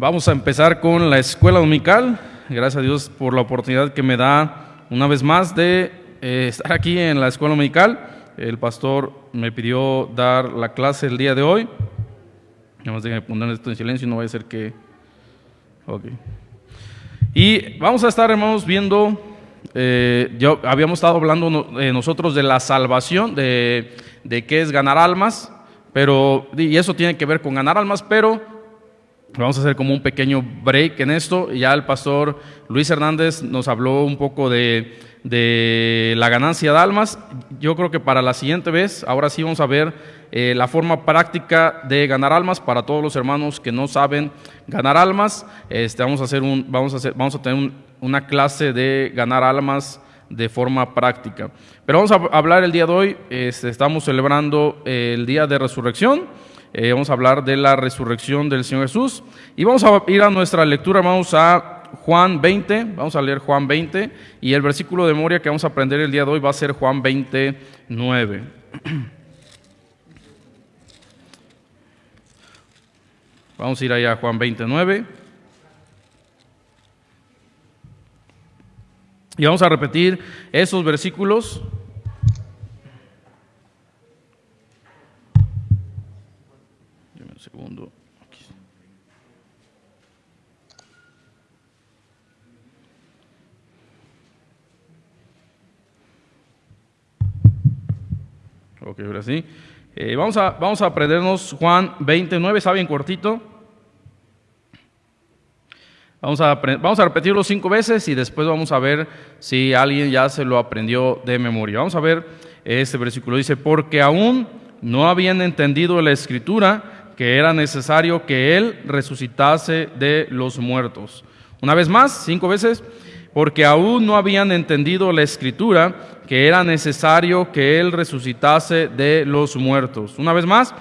Vamos a empezar con la escuela dominical. Gracias a Dios por la oportunidad que me da una vez más de eh, estar aquí en la escuela dominical. El pastor me pidió dar la clase el día de hoy. Vamos a poner esto en silencio, no vaya a ser que... Ok. Y vamos a estar, hermanos, viendo... Eh, yo, habíamos estado hablando eh, nosotros de la salvación, de, de qué es ganar almas, pero, y eso tiene que ver con ganar almas, pero Vamos a hacer como un pequeño break en esto. Ya el pastor Luis Hernández nos habló un poco de, la ganancia de almas. Yo creo que para la siguiente vez, ahora sí vamos a ver eh, la forma práctica de ganar almas para todos los hermanos que no saben ganar almas. Este, vamos, a hacer un, vamos, a hacer, vamos a tener una clase de ganar almas de forma práctica. Pero vamos a hablar el día de hoy, este, estamos celebrando el día de resurrección. Eh, vamos a hablar de la resurrección del Señor Jesús. Y vamos a ir a nuestra lectura, vamos a Juan 20, vamos a leer Juan 20, y el versículo de memoria que vamos a aprender el día de hoy va a ser Juan 29. Vamos a ir allá a Juan 29. Y vamos a repetir esos versículos segundo. Ok, ahora sí. Eh, vamos, a, vamos a aprendernos Juan 29, ¿está bien cortito? Vamos a, vamos a repetirlo cinco veces y después vamos a ver si alguien ya se lo aprendió de memoria. Vamos a ver este versículo. Dice, porque aún no habían entendido la escritura que era necesario que Él resucitase de los muertos. Una vez más, cinco veces, porque aún no habían entendido la escritura que era necesario que Él resucitase de los muertos. Una vez más,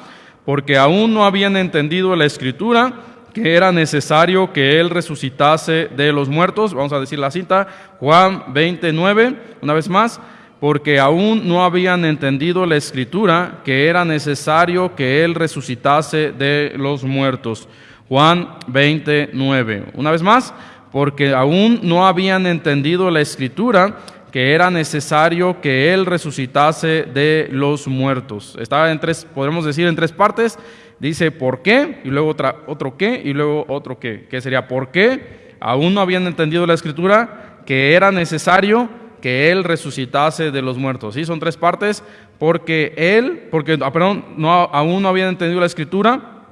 porque aún no habían entendido la escritura que era necesario que Él resucitase de los muertos. Vamos a decir la cita, Juan 29, una vez más, porque aún no habían entendido la escritura que era necesario que Él resucitase de los muertos. Juan 29. Una vez más, porque aún no habían entendido la escritura que era necesario que Él resucitase de los muertos. Estaba en tres, podemos decir en tres partes. Dice por qué, y luego otra, otro qué, y luego otro qué. ¿Qué sería por qué? Aún no habían entendido la escritura que era necesario que Él resucitase de los muertos. ¿Sí? Son tres partes, porque Él, porque, ah, perdón, aún no habían entendido la escritura,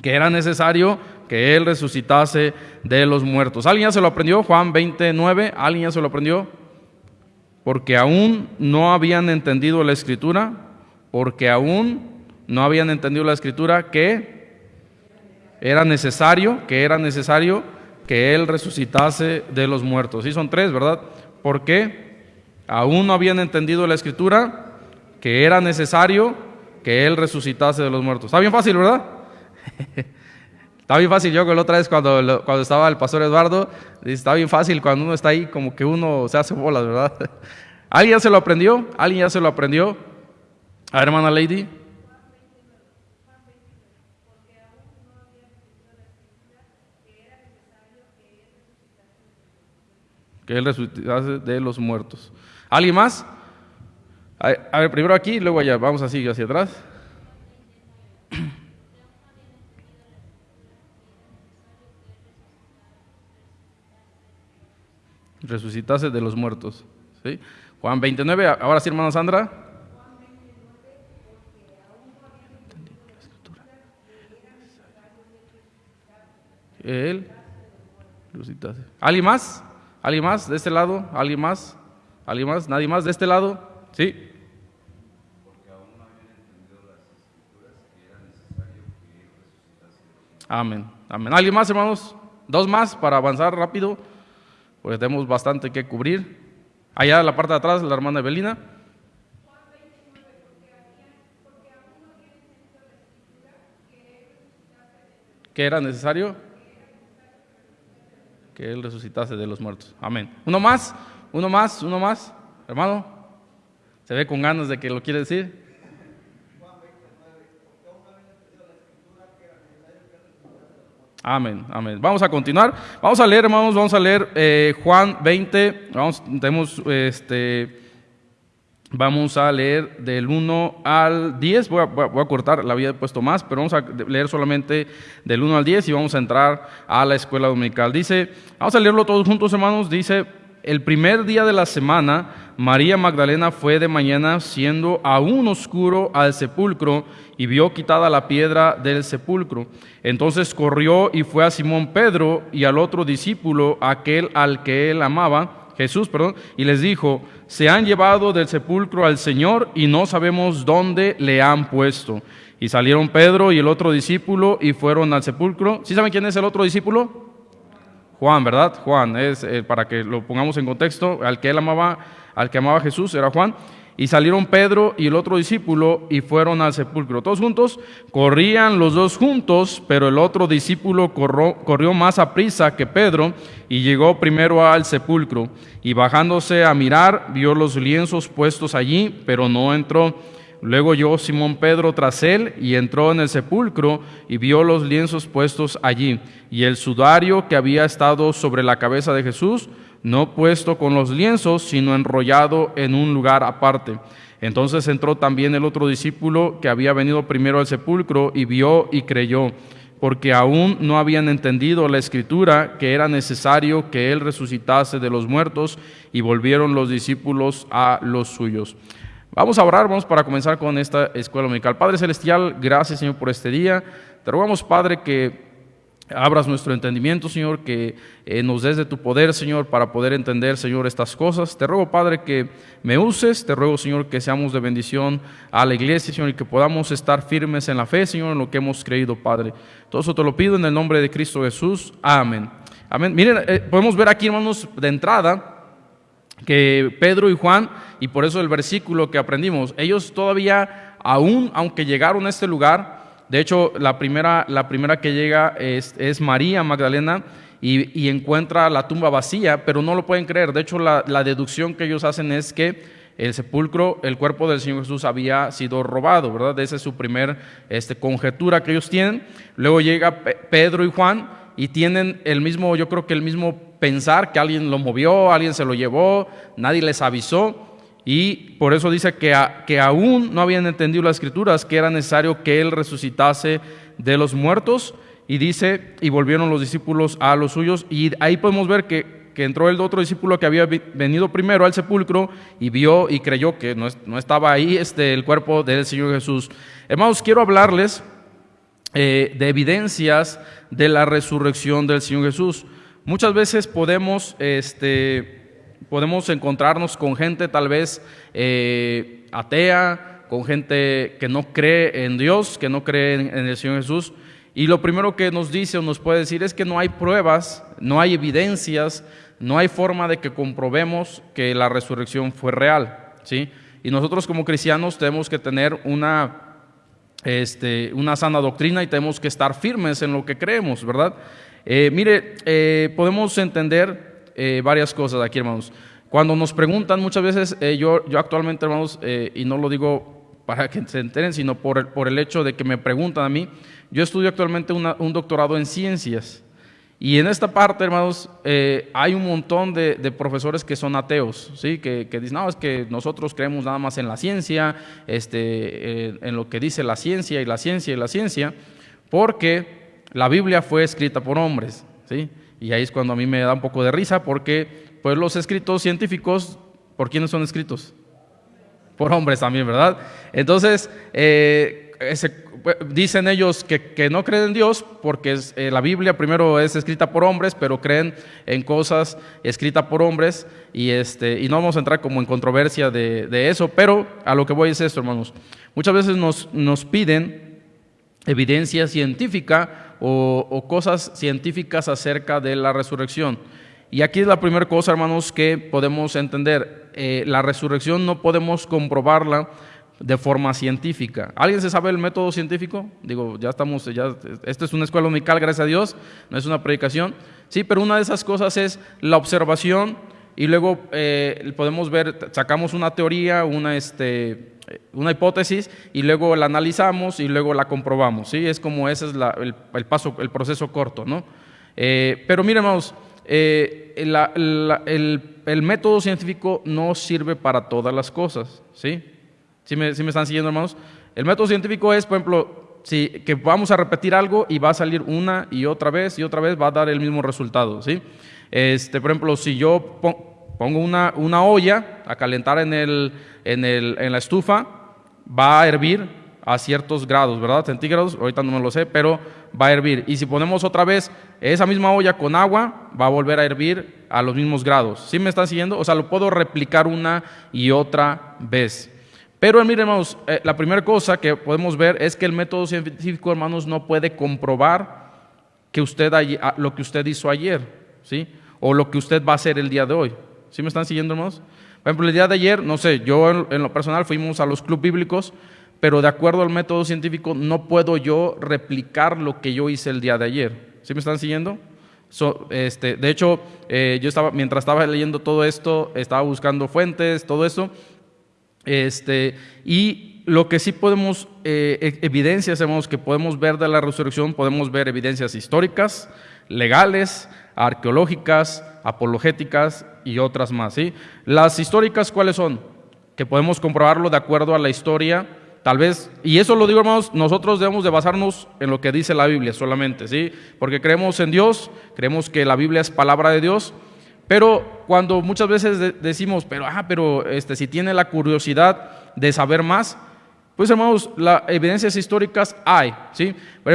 que era necesario que Él resucitase de los muertos. ¿Alguien ya se lo aprendió? Juan 29, ¿alguien ya se lo aprendió? Porque aún no habían entendido la escritura, porque aún no habían entendido la escritura que era necesario, que era necesario que Él resucitase de los muertos. Sí, son tres, ¿verdad? Porque aún no habían entendido la escritura que era necesario que Él resucitase de los muertos. Está bien fácil, ¿verdad? está bien fácil. Yo que la otra vez cuando, cuando estaba el pastor Eduardo, dice, está bien fácil cuando uno está ahí como que uno se hace bolas, ¿verdad? ¿Alguien ya se lo aprendió? ¿Alguien ya se lo aprendió? A ver, hermana Lady. Que Él resucitase de los muertos. ¿Alguien más? A ver, primero aquí, luego allá. Vamos así hacia atrás. Resucitase de los muertos. ¿sí? Juan 29, ahora sí, hermana Sandra. Él resucitase. ¿Alguien más? ¿Alguien más de este lado? ¿Alguien más? ¿Alguien más? ¿Nadie más de este lado? ¿Sí? Amén. Amén. ¿Alguien más, hermanos? Dos más para avanzar rápido, porque tenemos bastante que cubrir. Allá en la parte de atrás, la hermana Evelina. ¿Qué era necesario? Que Él resucitase de los muertos. Amén. Uno más, uno más, uno más, hermano. Se ve con ganas de que lo quiere decir. Amén, amén. Vamos a continuar. Vamos a leer, hermanos, vamos a leer eh, Juan 20. Vamos, tenemos, este, vamos a leer del 1 al 10. Voy a, cortar, la había puesto más, pero vamos a leer solamente del 1 al 10 y vamos a entrar a la escuela dominical. Dice, vamos a leerlo todos juntos, hermanos. Dice, el primer día de la semana, María Magdalena fue de mañana, siendo aún oscuro, al sepulcro y vio quitada la piedra del sepulcro. Entonces corrió y fue a Simón Pedro y al otro discípulo, aquel al que él amaba, Jesús, perdón, y les dijo, se han llevado del sepulcro al Señor y no sabemos dónde le han puesto. Y salieron Pedro y el otro discípulo y fueron al sepulcro. ¿Sí saben quién es el otro discípulo? Juan, ¿verdad? Juan, es eh, para que lo pongamos en contexto, al que él amaba, al que amaba Jesús era Juan. Y salieron Pedro y el otro discípulo y fueron al sepulcro. Todos juntos, corrían los dos juntos, pero el otro discípulo corrió, más a prisa que Pedro y llegó primero al sepulcro. Y bajándose a mirar, vio los lienzos puestos allí, pero no entró. Luego llegó Simón Pedro tras él y entró en el sepulcro y vio los lienzos puestos allí y el sudario que había estado sobre la cabeza de Jesús no puesto con los lienzos, sino enrollado en un lugar aparte. Entonces entró también el otro discípulo que había venido primero al sepulcro y vio y creyó, porque aún no habían entendido la escritura que era necesario que él resucitase de los muertos y volvieron los discípulos a los suyos. Vamos a orar, vamos para comenzar con esta escuela dominical. Padre Celestial, gracias Señor por este día. Te rogamos, Padre, que abras nuestro entendimiento, Señor, que eh, nos des de tu poder, Señor, para poder entender, Señor, estas cosas. Te ruego, Padre, que me uses. Te ruego, Señor, que seamos de bendición a la iglesia, Señor, y que podamos estar firmes en la fe, Señor, en lo que hemos creído, Padre. Todo eso te lo pido en el nombre de Cristo Jesús. Amén. Amén. Miren, eh, podemos ver aquí, hermanos, de entrada que Pedro y Juan, y por eso el versículo que aprendimos, ellos todavía, aún aunque llegaron a este lugar, de hecho, la primera, la primera que llega es, María Magdalena y, encuentra la tumba vacía, pero no lo pueden creer. De hecho, la, la, deducción que ellos hacen es que el sepulcro, el cuerpo del Señor Jesús había sido robado, ¿verdad? Esa es su primer este, conjetura que ellos tienen. Luego llega Pedro y Juan y tienen el mismo, yo creo que el mismo pensar que alguien lo movió, alguien se lo llevó, nadie les avisó. Y por eso dice que, que aún no habían entendido las escrituras, que era necesario que Él resucitase de los muertos. Y dice, y volvieron los discípulos a los suyos. Y ahí podemos ver que, que entró el otro discípulo que había venido primero al sepulcro y vio y creyó que no, no estaba ahí este, el cuerpo del Señor Jesús. Hermanos, quiero hablarles eh, de evidencias de la resurrección del Señor Jesús. Muchas veces podemos... Este, podemos encontrarnos con gente tal vez eh, atea, con gente que no cree en Dios, que no cree en, el Señor Jesús. Y lo primero que nos dice o nos puede decir es que no hay pruebas, no hay evidencias, no hay forma de que comprobemos que la resurrección fue real. ¿sí? Y nosotros como cristianos tenemos que tener una, este, una sana doctrina y tenemos que estar firmes en lo que creemos, ¿verdad? Eh, mire, eh, podemos entender eh, varias cosas aquí, hermanos. Cuando nos preguntan muchas veces, eh, yo, yo actualmente, hermanos, eh, y no lo digo para que se enteren, sino por el, por el hecho de que me preguntan a mí, yo estudio actualmente un doctorado en ciencias. Y en esta parte, hermanos, hay un montón de, de, profesores que son ateos, ¿sí? que, que, dicen, no, es que nosotros creemos nada más en la ciencia, este, en lo que dice la ciencia y la ciencia y la ciencia, porque la Biblia fue escrita por hombres. ¿Sí? Y ahí es cuando a mí me da un poco de risa porque pues los escritos científicos, ¿por quiénes son escritos? Por hombres también, ¿verdad? Entonces, eh, dicen ellos que, no creen en Dios porque eh, la Biblia primero es escrita por hombres, pero creen en cosas escritas por hombres y, este, y no vamos a entrar como en controversia de, eso, pero a lo que voy es esto, hermanos. Muchas veces nos, nos piden evidencia científica o, cosas científicas acerca de la resurrección. Y aquí es la primera cosa, hermanos, que podemos entender. Eh, la resurrección no podemos comprobarla de forma científica. ¿Alguien se sabe el método científico? Digo, ya estamos, ya, esta es una escuela unical, gracias a Dios, no es una predicación. Sí, pero una de esas cosas es la observación y luego eh, podemos ver, sacamos una teoría, una, este, una hipótesis y luego la analizamos y luego la comprobamos. ¿sí? Es como ese es el, paso, el proceso corto. ¿no? Eh, pero miren, hermanos, eh, el, método científico no sirve para todas las cosas. ¿sí? ¿Sí me, me están siguiendo, hermanos? El método científico es, por ejemplo, si, que vamos a repetir algo y va a salir una y otra vez y otra vez va a dar el mismo resultado. ¿sí? Este, por ejemplo, si yo pongo una, una olla a calentar en, el, en, el, en la estufa, va a hervir a ciertos grados, ¿verdad? Centígrados, ahorita no me lo sé, pero va a hervir. Y si ponemos otra vez esa misma olla con agua, va a volver a hervir a los mismos grados. ¿Sí me están siguiendo? O sea, lo puedo replicar una y otra vez. Pero miren, hermanos, eh, la primera cosa que podemos ver es que el método científico, hermanos, no puede comprobar que usted, lo que usted hizo ayer, ¿sí? O lo que usted va a hacer el día de hoy. ¿Sí me están siguiendo, hermanos? Por ejemplo, el día de ayer, no sé, yo en, lo personal fuimos a los clubes bíblicos, pero de acuerdo al método científico no puedo yo replicar lo que yo hice el día de ayer. ¿Sí me están siguiendo? este, de hecho, eh, yo estaba, mientras estaba leyendo todo esto, estaba buscando fuentes, todo eso, este, y lo que sí podemos, eh, e, evidencias que podemos ver de la resurrección, podemos ver evidencias históricas, legales, arqueológicas, apologéticas y otras más. ¿sí? Las históricas, ¿cuáles son? Que podemos comprobarlo de acuerdo a la historia, tal vez, y eso lo digo hermanos, nosotros debemos de basarnos en lo que dice la Biblia solamente, ¿sí? Porque creemos en Dios, creemos que la Biblia es palabra de Dios, pero cuando muchas veces decimos, pero, ah, pero este, si tiene la curiosidad de saber más, pues hermanos, las evidencias históricas hay, ¿sí?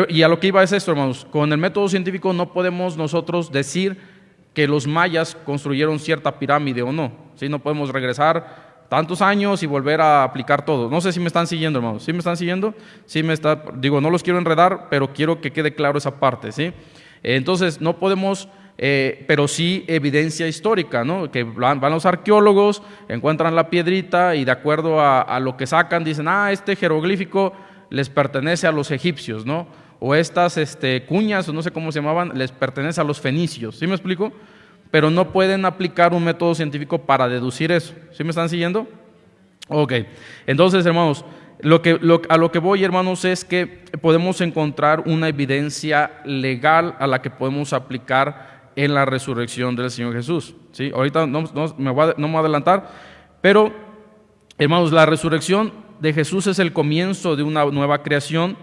Y a lo que iba es esto, hermanos, con el método científico no podemos nosotros decir que los mayas construyeron cierta pirámide o no, ¿sí? No podemos regresar tantos años y volver a aplicar todo. No sé si me están siguiendo, hermanos. ¿Sí me están siguiendo? Sí me está, digo, no los quiero enredar, pero quiero que quede claro esa parte, ¿sí? Entonces, no podemos eh, pero sí evidencia histórica, ¿no? que van, los arqueólogos, encuentran la piedrita y de acuerdo a, lo que sacan dicen, ah, este jeroglífico les pertenece a los egipcios, ¿no? O estas este, cuñas, o no sé cómo se llamaban, les pertenece a los fenicios, ¿sí me explico? Pero no pueden aplicar un método científico para deducir eso, ¿sí me están siguiendo? Ok, entonces hermanos, lo que, a lo que voy, hermanos, es que podemos encontrar una evidencia legal a la que podemos aplicar en la resurrección del Señor Jesús. ¿sí? Ahorita no, me voy no me voy a adelantar, pero hermanos, la resurrección de Jesús es el comienzo de una nueva creación,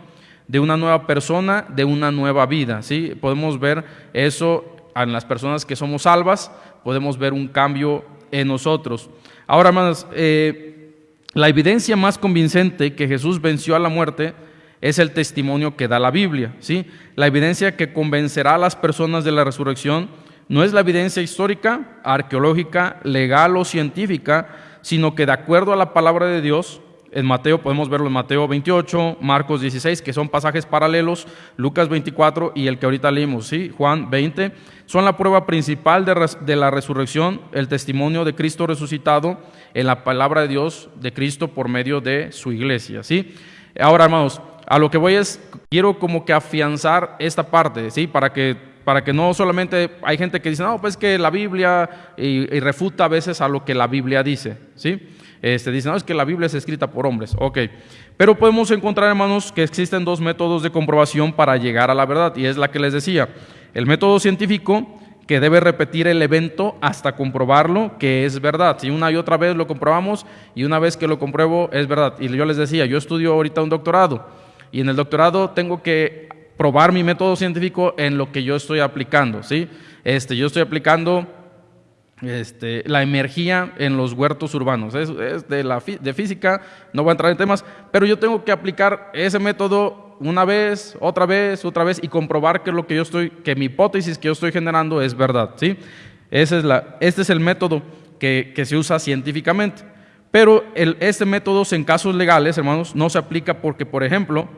de una nueva persona, de una nueva vida. ¿sí? Podemos ver eso en las personas que somos salvas, podemos ver un cambio en nosotros. Ahora, hermanos, eh, la evidencia más convincente que Jesús venció a la muerte es el testimonio que da la Biblia. ¿sí? La evidencia que convencerá a las personas de la resurrección no es la evidencia histórica, arqueológica, legal o científica, sino que de acuerdo a la palabra de Dios, en Mateo podemos verlo en Mateo 28, Marcos 16, que son pasajes paralelos, Lucas 24 y el que ahorita leímos, ¿sí? Juan 20, son la prueba principal de, la resurrección, el testimonio de Cristo resucitado en la palabra de Dios de Cristo por medio de su iglesia. ¿sí? Ahora, hermanos, a lo que voy es, quiero como que afianzar esta parte, ¿sí? Para que, para que no solamente hay gente que dice, no, pues que la Biblia, y, refuta a veces a lo que la Biblia dice, ¿sí? Este, dice, no, es que la Biblia es escrita por hombres, ok. Pero podemos encontrar, hermanos, que existen dos métodos de comprobación para llegar a la verdad, y es la que les decía. El método científico, que debe repetir el evento hasta comprobarlo que es verdad. Si una y otra vez lo comprobamos y una vez que lo compruebo es verdad. Y yo les decía, yo estudio ahorita un doctorado y en el doctorado tengo que probar mi método científico en lo que yo estoy aplicando, ¿sí? Este, yo estoy aplicando este, la energía en los huertos urbanos. Es, de, la, de física, no voy a entrar en temas, pero yo tengo que aplicar ese método una vez, otra vez, otra vez y comprobar que lo que yo estoy, que mi hipótesis que yo estoy generando es verdad, ¿sí? Ese es la, este es el método que, que se usa científicamente. Pero este método en casos legales, hermanos, no se aplica porque, por ejemplo,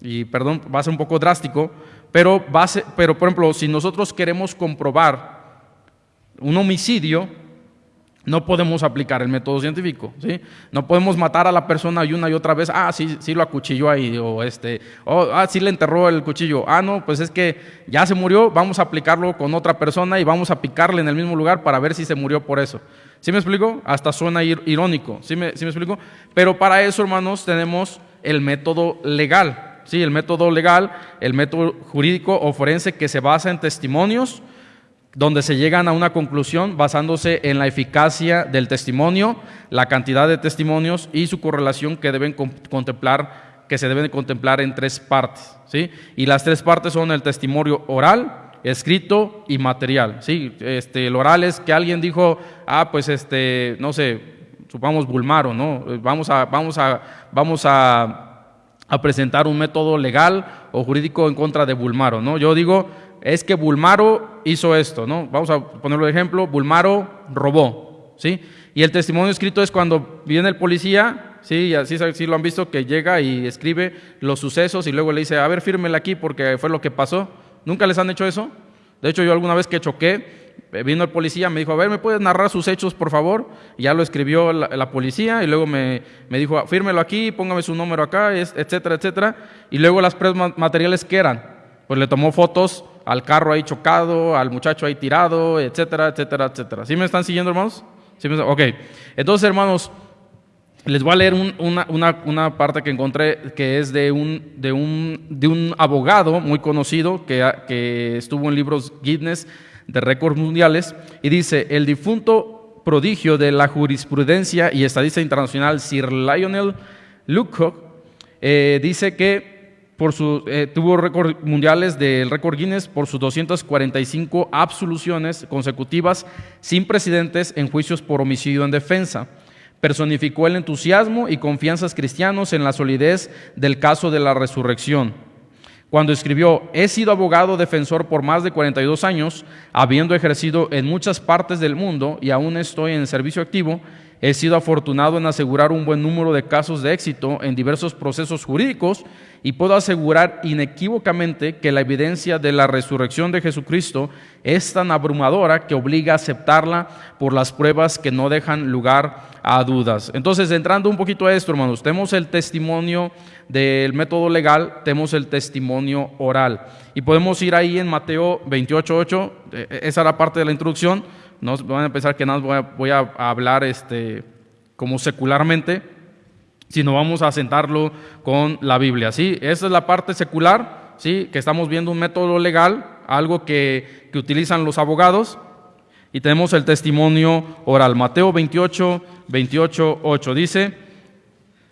y perdón, va a ser un poco drástico, pero, va pero por ejemplo, si nosotros queremos comprobar un homicidio, no podemos aplicar el método científico, ¿sí? No podemos matar a la persona y una y otra vez, ah, sí, sí lo acuchilló ahí, o este, oh, ah, sí le enterró el cuchillo, ah, no, pues es que ya se murió, vamos a aplicarlo con otra persona y vamos a picarle en el mismo lugar para ver si se murió por eso. ¿Sí me explico? Hasta suena irónico, ¿sí me, ¿sí me explico? Pero para eso, hermanos, tenemos el método legal, ¿sí? El método legal, el método jurídico o forense que se basa en testimonios, donde se llegan a una conclusión basándose en la eficacia del testimonio, la cantidad de testimonios y su correlación que deben contemplar, que se deben contemplar en tres partes, ¿sí? Y las tres partes son el testimonio oral, escrito y material, ¿sí? Este, el oral es que alguien dijo, ah, pues este, no sé, supongamos Bulmaro, ¿no? Vamos a, vamos a, vamos a presentar un método legal o jurídico en contra de Bulmaro, ¿no? Yo digo, es que Bulmaro hizo esto, ¿no? Vamos a ponerlo de ejemplo, Bulmaro robó, ¿sí? Y el testimonio escrito es cuando viene el policía, sí, así sí lo han visto, que llega y escribe los sucesos y luego le dice, a ver, fírmela aquí porque fue lo que pasó. ¿Nunca les han hecho eso? De hecho, yo alguna vez que choqué, eh, vino el policía, me dijo, a ver, ¿me puedes narrar sus hechos, por favor? Y ya lo escribió la, policía y luego me, me, dijo, fírmelo aquí, póngame su número acá, etcétera, etcétera. Y luego las pruebas materiales que eran, pues le tomó fotos al carro ahí chocado, al muchacho ahí tirado, etcétera, etcétera, etcétera. ¿Sí me están siguiendo, hermanos? ¿Sí me... Ok. Entonces, hermanos, les voy a leer una, parte que encontré que es de un, abogado muy conocido que, estuvo en libros Guinness de récords mundiales y dice, el difunto prodigio de la jurisprudencia y estadística internacional Sir Lionel Lucock eh, dice que eh, tuvo récord mundiales del récord Guinness por sus 245 absoluciones consecutivas sin precedentes en juicios por homicidio en defensa. Personificó el entusiasmo y confianzas cristianos en la solidez del caso de la resurrección. Cuando escribió, he sido abogado defensor por más de 42 años, habiendo ejercido en muchas partes del mundo y aún estoy en servicio activo, He sido afortunado en asegurar un buen número de casos de éxito en diversos procesos jurídicos y puedo asegurar inequívocamente que la evidencia de la resurrección de Jesucristo es tan abrumadora que obliga a aceptarla por las pruebas que no dejan lugar a dudas. Entonces, entrando un poquito a esto, hermanos, tenemos el testimonio del método legal, tenemos el testimonio oral. Y podemos ir ahí en Mateo 28.8, eh, esa era parte de la introducción no van a pensar que nada voy a, hablar este, como secularmente, sino vamos a sentarlo con la Biblia. ¿sí? Esa es la parte secular, ¿sí? que estamos viendo un método legal, algo que, que utilizan los abogados, y tenemos el testimonio oral. Mateo 28, 28, 8 dice,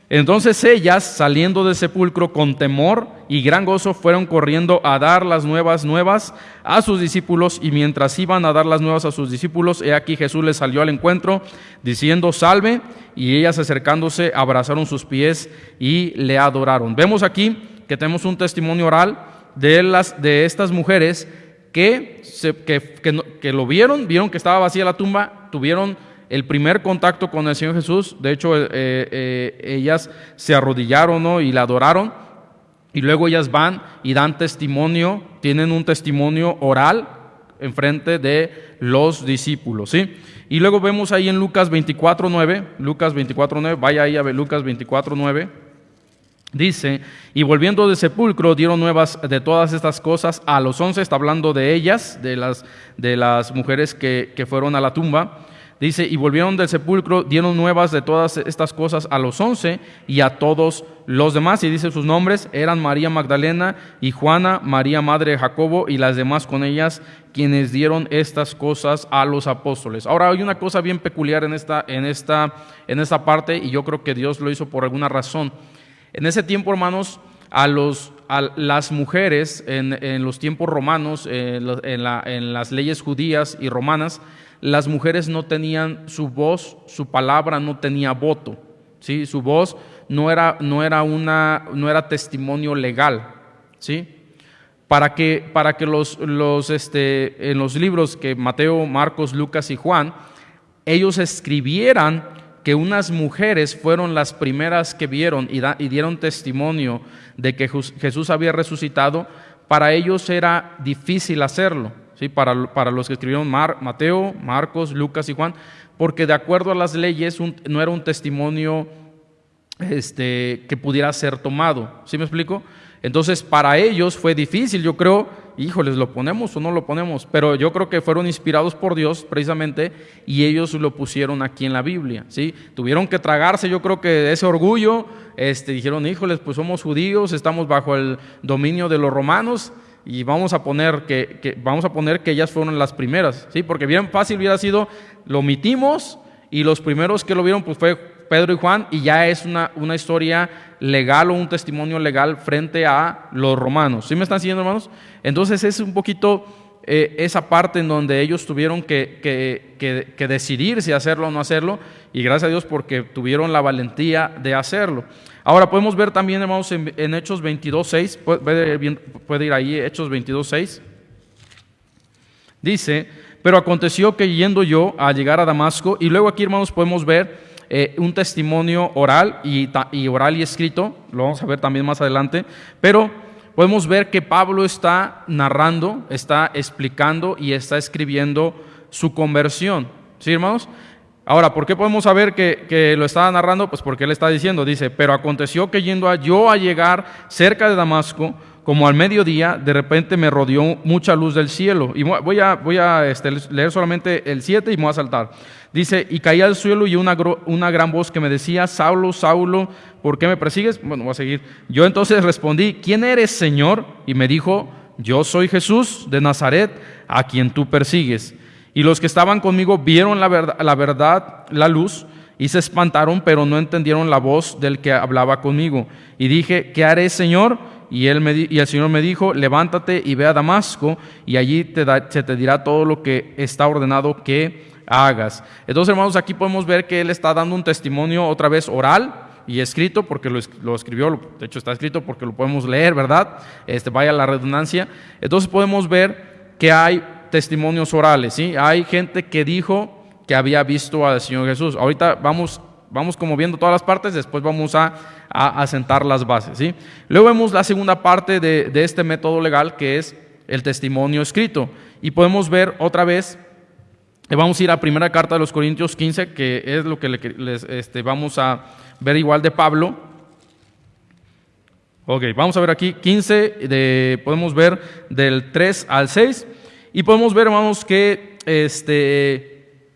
entonces ellas, saliendo del sepulcro con temor y gran gozo, fueron corriendo a dar las nuevas nuevas a sus discípulos, y mientras iban a dar las nuevas a sus discípulos, he aquí Jesús les salió al encuentro, diciendo, salve, y ellas acercándose, abrazaron sus pies y le adoraron. Vemos aquí que tenemos un testimonio oral de, las, de estas mujeres que, que, que lo vieron, vieron que estaba vacía la tumba, tuvieron el primer contacto con el Señor Jesús, de hecho eh, eh, ellas se arrodillaron y la adoraron, y luego ellas van y dan testimonio, tienen un testimonio oral en frente de los discípulos, ¿sí? Y luego vemos ahí en Lucas 24.9, Lucas 24.9, vaya ahí a ver Lucas 24.9, dice, y volviendo de sepulcro dieron nuevas de todas estas cosas a los once, está hablando de ellas, de las, de las mujeres que, que fueron a la tumba, Dice, y volvieron del sepulcro, dieron nuevas de todas estas cosas a los once y a todos los demás. Y dice sus nombres, eran María Magdalena y Juana, María Madre de Jacobo y las demás con ellas, quienes dieron estas cosas a los apóstoles. Ahora hay una cosa bien peculiar en esta, en esta, en esta parte y yo creo que Dios lo hizo por alguna razón. En ese tiempo, hermanos, a, los, a las mujeres en, en los tiempos romanos, en, la, en las leyes judías y romanas, las mujeres no tenían su voz, su palabra no tenía voto, ¿sí? su voz no era, no era, una, no era testimonio legal. ¿sí? Para que, para que los, los, este, en los libros que Mateo, Marcos, Lucas y Juan, ellos escribieran que unas mujeres fueron las primeras que vieron y, y dieron testimonio de que Jesús había resucitado, para ellos era difícil hacerlo. ¿Sí? para, para los que escribieron Mateo, Marcos, Lucas y Juan, porque de acuerdo a las leyes no era un testimonio este, que pudiera ser tomado. ¿Sí me explico? Entonces, para ellos fue difícil, yo creo, híjoles, ¿lo ponemos o no lo ponemos? Pero yo creo que fueron inspirados por Dios precisamente y ellos lo pusieron aquí en la Biblia, ¿sí? Tuvieron que tragarse, yo creo que ese orgullo, este, dijeron, híjoles, pues somos judíos, estamos bajo el dominio de los romanos y vamos a poner que, vamos a poner que ellas fueron las primeras, ¿sí? Porque bien fácil hubiera sido, lo omitimos y los primeros que lo vieron pues fue Pedro y Juan y ya es una, una historia legal o un testimonio legal frente a los romanos. ¿Sí me están siguiendo, hermanos? Entonces es un poquito eh, esa parte en donde ellos tuvieron que, que, que, decidir si hacerlo o no hacerlo y gracias a Dios porque tuvieron la valentía de hacerlo. Ahora podemos ver también, hermanos, en, Hechos 22.6, puede, puede ir ahí, Hechos 22.6. Dice, pero aconteció que yendo yo a llegar a Damasco, y luego aquí, hermanos, podemos ver eh, un testimonio oral y, y, oral y escrito, lo vamos a ver también más adelante, pero podemos ver que Pablo está narrando, está explicando y está escribiendo su conversión. ¿Sí, hermanos? Ahora, ¿por qué podemos saber que, que, lo está narrando? Pues porque él está diciendo, dice, pero aconteció que yendo a, yo a llegar cerca de Damasco, como al mediodía, de repente me rodeó mucha luz del cielo. Y voy a, voy a este, leer solamente el 7 y me voy a saltar. Dice, y caí al suelo y una, una gran voz que me decía, Saulo, Saulo, ¿por qué me persigues? Bueno, voy a seguir. Yo entonces respondí, ¿quién eres, Señor? Y me dijo, yo soy Jesús de Nazaret, a quien tú persigues. Y los que estaban conmigo vieron la verdad, la, luz, y se espantaron, pero no entendieron la voz del que hablaba conmigo. Y dije, ¿qué haré, Señor? Y, él me, y el Señor me dijo, levántate y ve a Damasco, y allí te se te dirá todo lo que está ordenado que hagas. Entonces, hermanos, aquí podemos ver que Él está dando un testimonio otra vez oral y escrito, porque lo, escribió, de hecho está escrito porque lo podemos leer, ¿verdad? Este, vaya la redundancia. Entonces podemos ver que hay testimonios orales, ¿sí? Hay gente que dijo que había visto al Señor Jesús. Ahorita vamos Vamos como viendo todas las partes, después vamos a, a, las bases. ¿sí? Luego vemos la segunda parte de, este método legal, que es el testimonio escrito. Y podemos ver otra vez, eh, vamos a ir a primera carta de los Corintios 15, que es lo que les, este, vamos a ver igual de Pablo. Ok, vamos a ver aquí 15, de, podemos ver del 3 al 6, y podemos ver, hermanos, que este,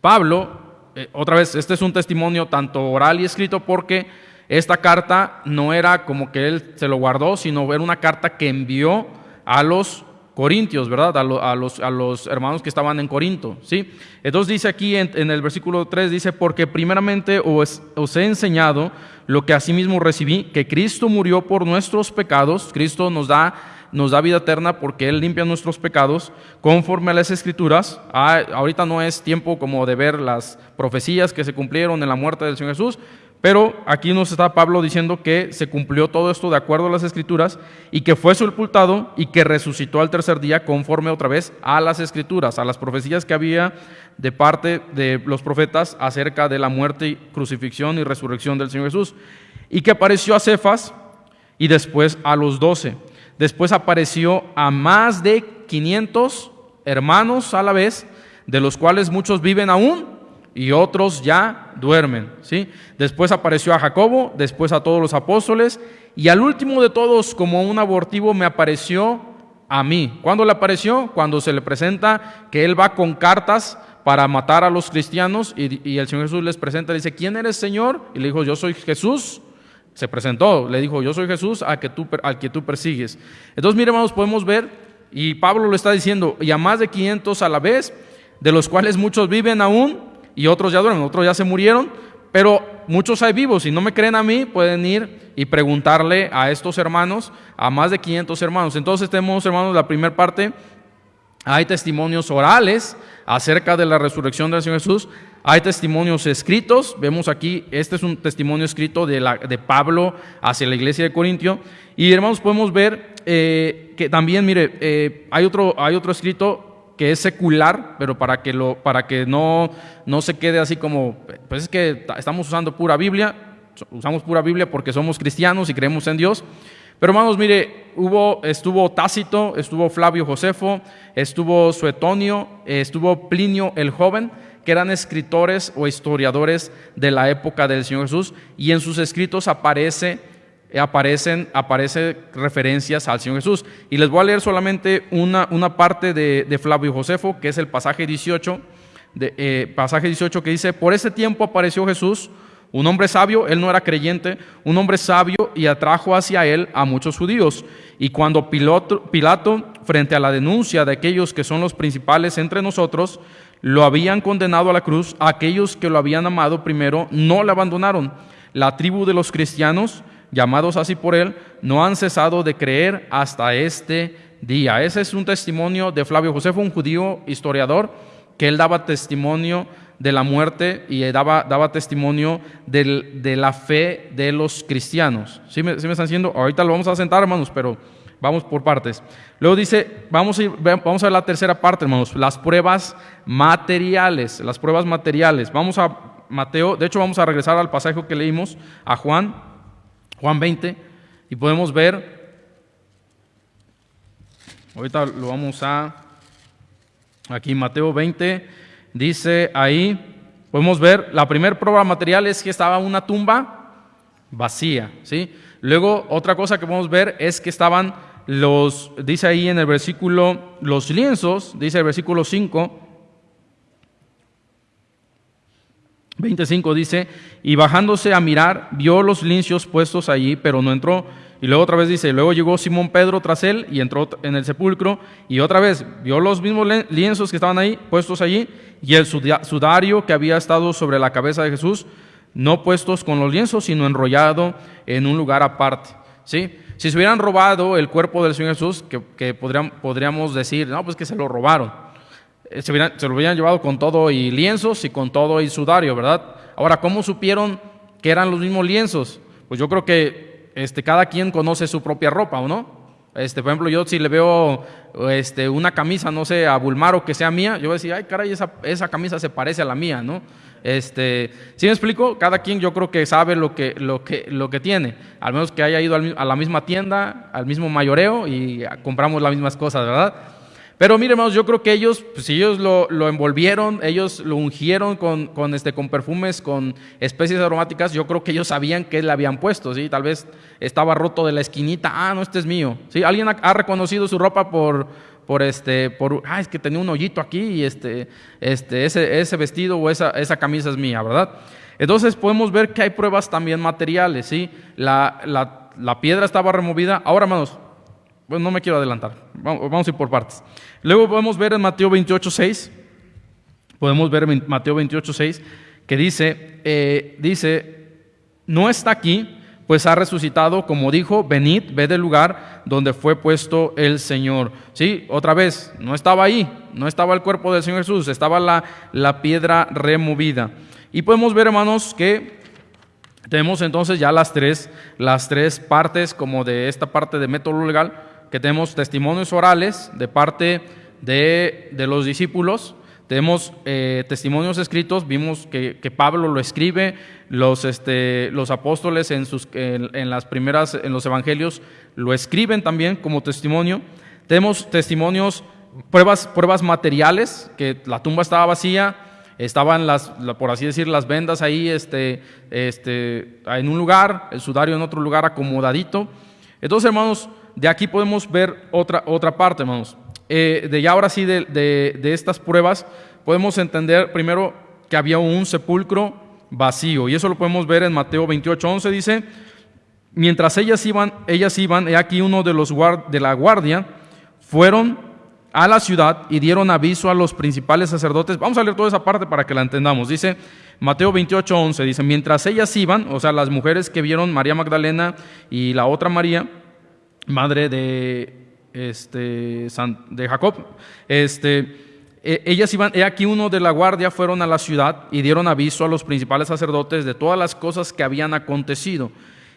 Pablo eh, otra vez, este es un testimonio tanto oral y escrito porque esta carta no era como que él se lo guardó, sino era una carta que envió a los corintios, ¿verdad? A, los, a los, hermanos que estaban en Corinto, ¿sí? Entonces dice aquí en, el versículo 3, dice, porque primeramente os, os, he enseñado lo que asimismo recibí, que Cristo murió por nuestros pecados, Cristo nos da nos da vida eterna porque Él limpia nuestros pecados conforme a las escrituras. Ah, ahorita no es tiempo como de ver las profecías que se cumplieron en la muerte del Señor Jesús, pero aquí nos está Pablo diciendo que se cumplió todo esto de acuerdo a las escrituras y que fue sepultado y que resucitó al tercer día conforme otra vez a las escrituras, a las profecías que había de parte de los profetas acerca de la muerte, crucifixión y resurrección del Señor Jesús. Y que apareció a Cefas y después a los doce. Después apareció a más de 500 hermanos a la vez, de los cuales muchos viven aún y otros ya duermen. ¿sí? Después apareció a Jacobo, después a todos los apóstoles y al último de todos, como un abortivo, me apareció a mí. ¿Cuándo le apareció? Cuando se le presenta que él va con cartas para matar a los cristianos y, el Señor Jesús les presenta, dice, ¿quién eres Señor? Y le dijo, yo soy Jesús se presentó, le dijo, yo soy Jesús al que tú, al que tú persigues. Entonces, mire, hermanos, podemos ver, y Pablo lo está diciendo, y a más de 500 a la vez, de los cuales muchos viven aún y otros ya duermen, otros ya se murieron, pero muchos hay vivos. Si no me creen a mí, pueden ir y preguntarle a estos hermanos, a más de 500 hermanos. Entonces tenemos, hermanos, la primera parte, hay testimonios orales acerca de la resurrección del Señor Jesús. Hay testimonios escritos, vemos aquí, este es un testimonio escrito de, la, de Pablo hacia la iglesia de Corintio. Y hermanos, podemos ver eh, que también, mire, eh, hay, otro, hay otro escrito que es secular, pero para que, lo, para que no, no se quede así como, pues es que estamos usando pura Biblia, usamos pura Biblia porque somos cristianos y creemos en Dios. Pero hermanos, mire, hubo, estuvo Tácito, estuvo Flavio Josefo, estuvo Suetonio, estuvo Plinio el joven, que eran escritores o historiadores de la época del Señor Jesús y en sus escritos aparece, aparecen, aparece referencias al Señor Jesús. Y les voy a leer solamente una, una parte de, Flavio Josefo, que es el pasaje 18, de, eh, pasaje 18 que dice, por ese tiempo apareció Jesús, un hombre sabio, él no era creyente, un hombre sabio y atrajo hacia él a muchos judíos. Y cuando Pilato, frente a la denuncia de aquellos que son los principales entre nosotros, lo habían condenado a la cruz, aquellos que lo habían amado primero no le abandonaron. La tribu de los cristianos, llamados así por él, no han cesado de creer hasta este día. Ese es un testimonio de Flavio Josefo, un judío historiador, que él daba testimonio de la muerte y daba, testimonio de la fe de los cristianos. ¿Sí me, están diciendo? Ahorita lo vamos a sentar, hermanos, pero vamos por partes. Luego dice, vamos a, ir, vamos a ver la tercera parte, hermanos, las pruebas materiales, las pruebas materiales. Vamos a Mateo, de hecho vamos a regresar al pasaje que leímos, a Juan, Juan 20, y podemos ver, ahorita lo vamos a, aquí Mateo 20, dice ahí, podemos ver, la primera prueba material es que estaba una tumba vacía, ¿sí? Luego, otra cosa que podemos ver es que estaban los, dice ahí en el versículo, los lienzos, dice el versículo 5, 25 dice, y bajándose a mirar, vio los lienzos puestos allí, pero no entró. Y luego otra vez dice, luego llegó Simón Pedro tras él y entró en el sepulcro y otra vez vio los mismos lienzos que estaban ahí puestos allí y el sudario que había estado sobre la cabeza de Jesús, no puestos con los lienzos, sino enrollado en un lugar aparte. ¿sí? Si se hubieran robado el cuerpo del Señor Jesús, que, podríamos decir, no, pues que se lo robaron. Eh, se, se lo hubieran llevado con todo y lienzos y con todo y sudario, ¿verdad? Ahora, ¿cómo supieron que eran los mismos lienzos? Pues yo creo que este, cada quien conoce su propia ropa, ¿o no? Este, por ejemplo, yo si le veo este, una camisa, no sé, a Bulmaro que sea mía, yo voy a decir, ay, caray, esa, esa camisa se parece a la mía, ¿no? Este, ¿Sí me explico? Cada quien yo creo que sabe lo que, lo que, lo que tiene, al menos que haya ido a la misma tienda, al mismo mayoreo y compramos las mismas cosas, ¿verdad? Pero mire, hermanos, yo creo que ellos, pues, si ellos lo, envolvieron, ellos lo ungieron con, con, este, con perfumes, con especies aromáticas, yo creo que ellos sabían que le habían puesto, ¿sí? Tal vez estaba roto de la esquinita, ah, no, este es mío, ¿sí? Alguien ha, reconocido su ropa por, por este, por, ah, es que tenía un hoyito aquí y este, este, ese, ese vestido o esa, esa camisa es mía, ¿verdad? Entonces podemos ver que hay pruebas también materiales, ¿sí? La, la, la piedra estaba removida. Ahora, hermanos, bueno, no me quiero adelantar, vamos, a ir por partes. Luego podemos ver en Mateo 28, 6, podemos ver en Mateo 28, 6, que dice, eh, dice, no está aquí, pues ha resucitado, como dijo, venid, ve del lugar donde fue puesto el Señor. Sí, otra vez, no estaba ahí, no estaba el cuerpo del Señor Jesús, estaba la, la piedra removida. Y podemos ver, hermanos, que tenemos entonces ya las tres, las tres partes como de esta parte de método legal que tenemos testimonios orales de parte de, los discípulos, tenemos eh, testimonios escritos, vimos que, Pablo lo escribe, los, este, los apóstoles en, sus, en, las primeras, en los evangelios lo escriben también como testimonio. Tenemos testimonios, pruebas, pruebas materiales, que la tumba estaba vacía, estaban las, por así decir, las vendas ahí este, este, en un lugar, el sudario en otro lugar acomodadito. Entonces, hermanos, de aquí podemos ver otra, otra parte, hermanos. Eh, de ya ahora sí, de, de, estas pruebas, podemos entender primero que había un sepulcro vacío. Y eso lo podemos ver en Mateo 28, 11, dice, mientras ellas iban, ellas iban, he aquí uno de los de la guardia, fueron a la ciudad y dieron aviso a los principales sacerdotes. Vamos a leer toda esa parte para que la entendamos. Dice Mateo 28, 11, dice, mientras ellas iban, o sea, las mujeres que vieron María Magdalena y la otra María, madre de, este, de Jacob. Este, e, ellas iban, he aquí uno de la guardia fueron a la ciudad y dieron aviso a los principales sacerdotes de todas las cosas que habían acontecido.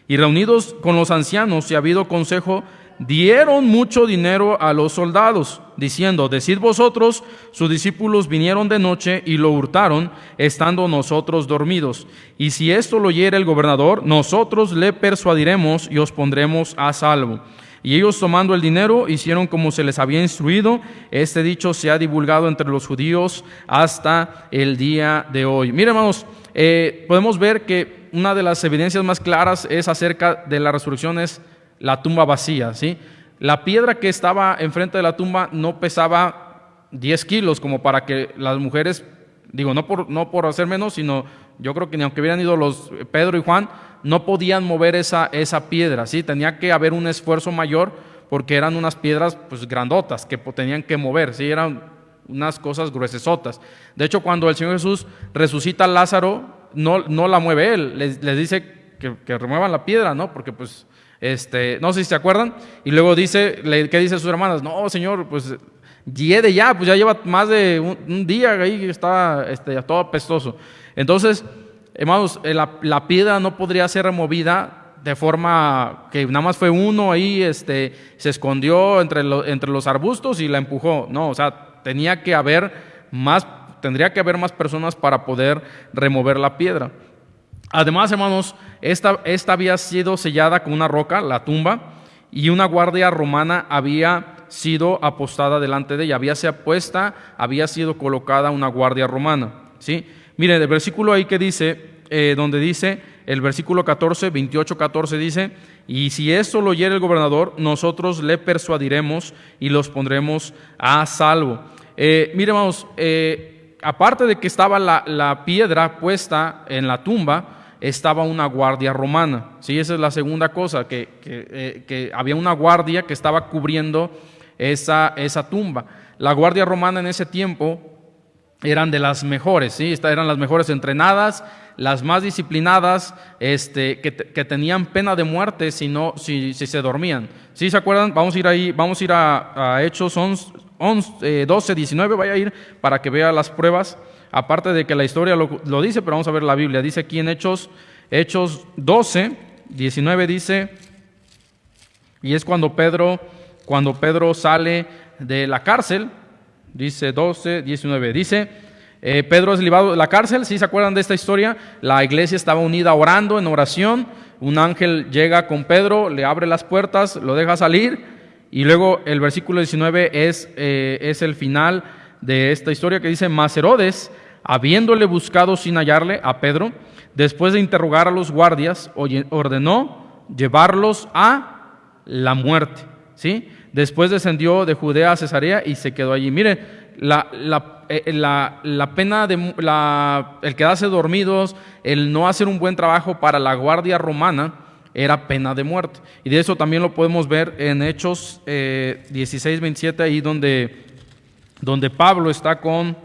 Y reunidos con los ancianos y habido consejo, dieron mucho dinero a los soldados, diciendo, decid vosotros, sus discípulos vinieron de noche y lo hurtaron, estando nosotros dormidos. Y si esto lo oyere el gobernador, nosotros le persuadiremos y os pondremos a salvo. Y ellos tomando el dinero hicieron como se les había instruido. Este dicho se ha divulgado entre los judíos hasta el día de hoy. Miren hermanos, eh, podemos ver que una de las evidencias más claras es acerca de la resurrección es la tumba vacía. ¿sí? La piedra que estaba enfrente de la tumba no pesaba 10 kilos como para que las mujeres, digo, no por, no por hacer menos, sino yo creo que ni aunque hubieran ido los Pedro y Juan, no podían mover esa, esa piedra, ¿sí? Tenía que haber un esfuerzo mayor porque eran unas piedras pues grandotas que tenían que mover, ¿sí? Eran unas cosas gruesotas. De hecho, cuando el Señor Jesús resucita a Lázaro, no, no la mueve él, les, dice que, que, remuevan la piedra, ¿no? Porque pues, este, no sé si se acuerdan, y luego dice, ¿qué dice sus hermanas? No, Señor, pues de ya, pues ya lleva más de un, día ahí, está este, todo apestoso. Entonces, hermanos, eh, la, piedra no podría ser removida de forma que nada más fue uno ahí, este, se escondió entre, entre los arbustos y la empujó. No, o sea, tenía que haber más, tendría que haber más personas para poder remover la piedra. Además, hermanos, esta, esta había sido sellada con una roca, la tumba, y una guardia romana había sido apostada delante de ella, había sido puesta, había sido colocada una guardia romana. ¿sí? Miren, el versículo ahí que dice, eh, donde dice, el versículo 14, 28, 14 dice, y si esto lo oyere el gobernador, nosotros le persuadiremos y los pondremos a salvo. Eh, hermanos, eh, aparte de que estaba la, piedra puesta en la tumba, estaba una guardia romana. ¿sí? Esa es la segunda cosa, que, que, había una guardia que estaba cubriendo esa, esa tumba. La guardia romana en ese tiempo eran de las mejores, ¿sí? eran las mejores entrenadas, las más disciplinadas, este, que, tenían pena de muerte si, no, si, se dormían. ¿Sí se acuerdan? Vamos a ir ahí, vamos a ir a, Hechos 11, 12, 19, vaya a ir para que vea las pruebas, aparte de que la historia lo, lo, dice, pero vamos a ver la Biblia. Dice aquí en Hechos, Hechos 12, 19 dice, y es cuando Pedro, cuando Pedro sale de la cárcel, Dice 12, 19. Dice, eh, Pedro es libado de la cárcel, si se acuerdan de esta historia, la iglesia estaba unida orando en oración, un ángel llega con Pedro, le abre las puertas, lo deja salir, y luego el versículo 19 es, eh, es el final de esta historia que dice, Mas Herodes, habiéndole buscado sin hallarle a Pedro, después de interrogar a los guardias, ordenó llevarlos a la muerte. ¿sí? Después descendió de Judea a Cesarea y se quedó allí. Mire, la, la, eh, la, pena de la, el quedarse dormidos, el no hacer un buen trabajo para la guardia romana, era pena de muerte. Y de eso también lo podemos ver en Hechos 16, eh, 27, ahí donde, donde Pablo está con...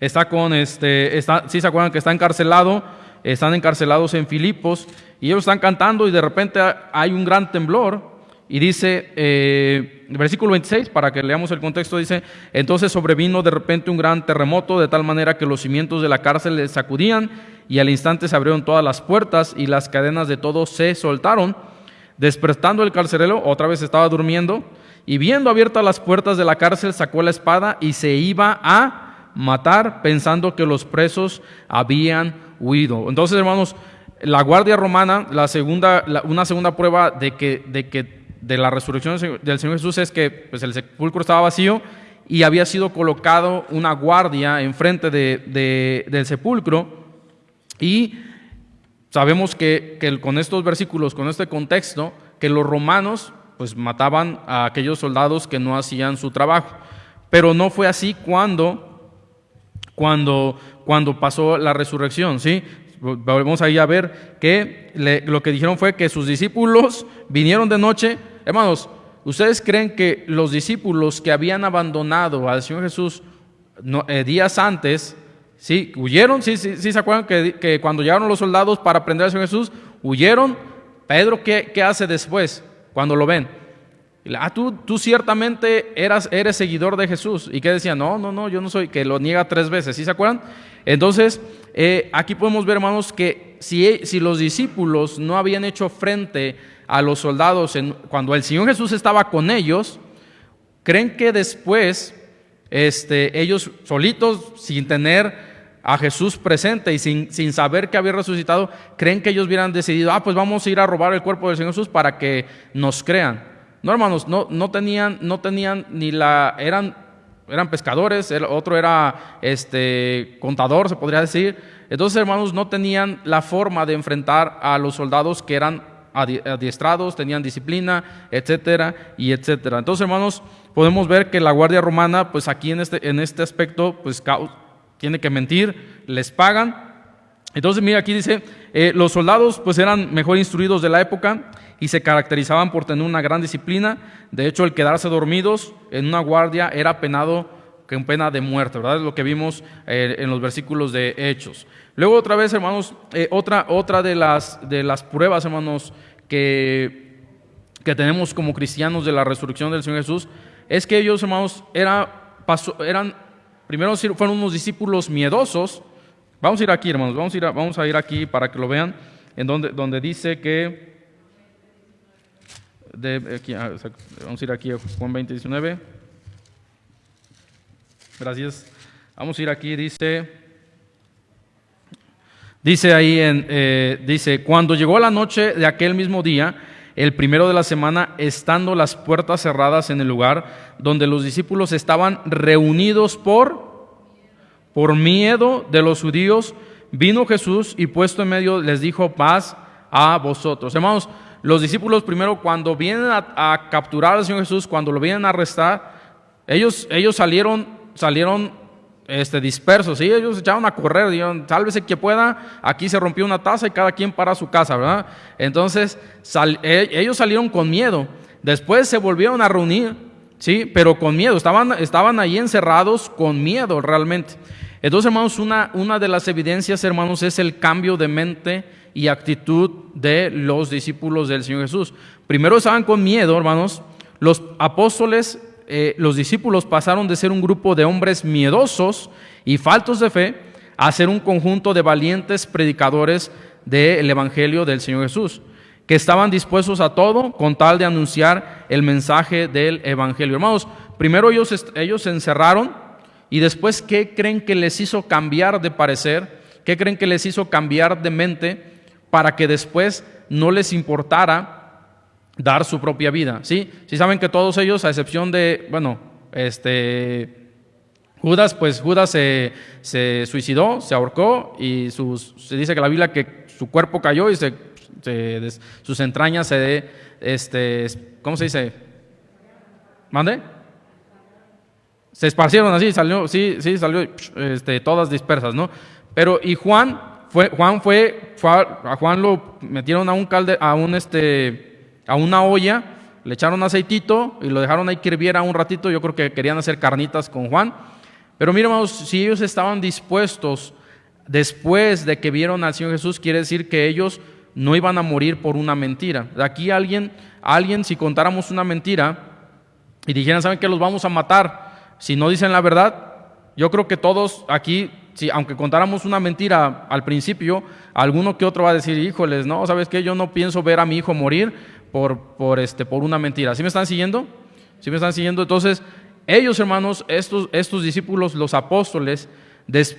Está con este, está, ¿sí se acuerdan que está encarcelado? Están encarcelados en Filipos y ellos están cantando y de repente hay un gran temblor. Y dice, eh, versículo 26, para que leamos el contexto, dice, entonces sobrevino de repente un gran terremoto, de tal manera que los cimientos de la cárcel le sacudían, y al instante se abrieron todas las puertas y las cadenas de todos se soltaron. Despertando el carcelero, otra vez estaba durmiendo, y viendo abiertas las puertas de la cárcel, sacó la espada y se iba a matar, pensando que los presos habían huido. Entonces, hermanos, la guardia romana, la segunda, una segunda prueba de que, de que de la resurrección del Señor Jesús es que pues, el sepulcro estaba vacío y había sido colocado una guardia enfrente de, del sepulcro y sabemos que, que, con estos versículos, con este contexto, que los romanos pues mataban a aquellos soldados que no hacían su trabajo. Pero no fue así cuando, cuando, cuando pasó la resurrección, ¿sí? Volvemos ahí a ver que lo que dijeron fue que sus discípulos vinieron de noche. Hermanos, ¿ustedes creen que los discípulos que habían abandonado al Señor Jesús eh, días antes, ¿sí? ¿Huyeron? ¿Sí, sí, sí se acuerdan que, cuando llegaron los soldados para prender al Señor Jesús, huyeron? Pedro, ¿qué, qué hace después cuando lo ven? Ah, tú, tú ciertamente eras, eres seguidor de Jesús. ¿Y qué decía? No, no, no, yo no soy, que lo niega tres veces. ¿Sí se acuerdan? Entonces, eh, aquí podemos ver, hermanos, que si, si, los discípulos no habían hecho frente a los soldados en, cuando el Señor Jesús estaba con ellos, creen que después este, ellos solitos, sin tener a Jesús presente y sin, sin, saber que había resucitado, creen que ellos hubieran decidido, ah, pues vamos a ir a robar el cuerpo del Señor Jesús para que nos crean. No, hermanos, no, no, tenían, no tenían ni la, eran, eran pescadores, el otro era este, contador, se podría decir. Entonces, hermanos, no tenían la forma de enfrentar a los soldados que eran adiestrados, tenían disciplina, etcétera, y etcétera. Entonces, hermanos, podemos ver que la Guardia Romana, pues aquí en este, en este aspecto, pues tiene que mentir, les pagan. Entonces, mira, aquí dice, eh, los soldados pues eran mejor instruidos de la época y se caracterizaban por tener una gran disciplina. De hecho, el quedarse dormidos en una guardia era penado con pena de muerte, ¿verdad? Es lo que vimos eh, en los versículos de Hechos. Luego otra vez, hermanos, eh, otra, otra de, las, de las pruebas, hermanos, que, que tenemos como cristianos de la resurrección del Señor Jesús, es que ellos, hermanos, era, eran, primero fueron unos discípulos miedosos. Vamos a ir aquí, hermanos, vamos a ir, aquí para que lo vean, en donde, donde dice que... Ah, vamos a ir aquí a Juan 20, 19. Gracias. Vamos a ir aquí, dice... Dice ahí, en, eh, dice, cuando llegó la noche de aquel mismo día, el primero de la semana, estando las puertas cerradas en el lugar donde los discípulos estaban reunidos por, por miedo de los judíos, vino Jesús y puesto en medio les dijo paz a vosotros. Hermanos, los discípulos primero cuando vienen a, capturar al Señor Jesús, cuando lo vienen a arrestar, ellos, ellos salieron, salieron este, dispersos, ¿sí? ellos echaron a correr, dijeron, sálvese que pueda, aquí se rompió una taza y cada quien para su casa, ¿verdad? Entonces, e, ellos salieron con miedo, después se volvieron a reunir, ¿sí? Pero con miedo, estaban, estaban ahí encerrados con miedo realmente. Entonces, hermanos, una, una de las evidencias, hermanos, es el cambio de mente y actitud de los discípulos del Señor Jesús. Primero estaban con miedo, hermanos, los apóstoles eh, los discípulos pasaron de ser un grupo de hombres miedosos y faltos de fe a ser un conjunto de valientes predicadores del Evangelio del Señor Jesús, que estaban dispuestos a todo con tal de anunciar el mensaje del Evangelio. Hermanos, primero ellos, ellos se encerraron y después, ¿qué creen que les hizo cambiar de parecer? ¿Qué creen que les hizo cambiar de mente para que después no les importara dar su propia vida. ¿sí? Si saben que todos ellos, a excepción de, bueno, este, Judas, pues Judas se, se suicidó, se ahorcó y se dice que la Biblia que su cuerpo cayó y se, sus entrañas se, este, ¿cómo se dice? ¿Mande? Se esparcieron así, salió, sí, sí, salió este, todas dispersas, ¿no? Pero, y Juan, fue, Juan fue, a Juan lo metieron a un calde, a un este, a una olla, le echaron aceitito y lo dejaron ahí que hirviera un ratito. Yo creo que querían hacer carnitas con Juan. Pero mira, si ellos estaban dispuestos después de que vieron al Señor Jesús, quiere decir que ellos no iban a morir por una mentira. Aquí alguien, alguien, si contáramos una mentira y dijeran, ¿saben que los vamos a matar? Si no dicen la verdad, yo creo que todos aquí, si, aunque contáramos una mentira al principio, alguno que otro va a decir, híjoles, no, ¿sabes qué? Yo no pienso ver a mi hijo morir por, por, este, por una mentira. ¿Sí me están siguiendo? ¿Sí me están siguiendo? Entonces, ellos, hermanos, estos, estos discípulos, los apóstoles,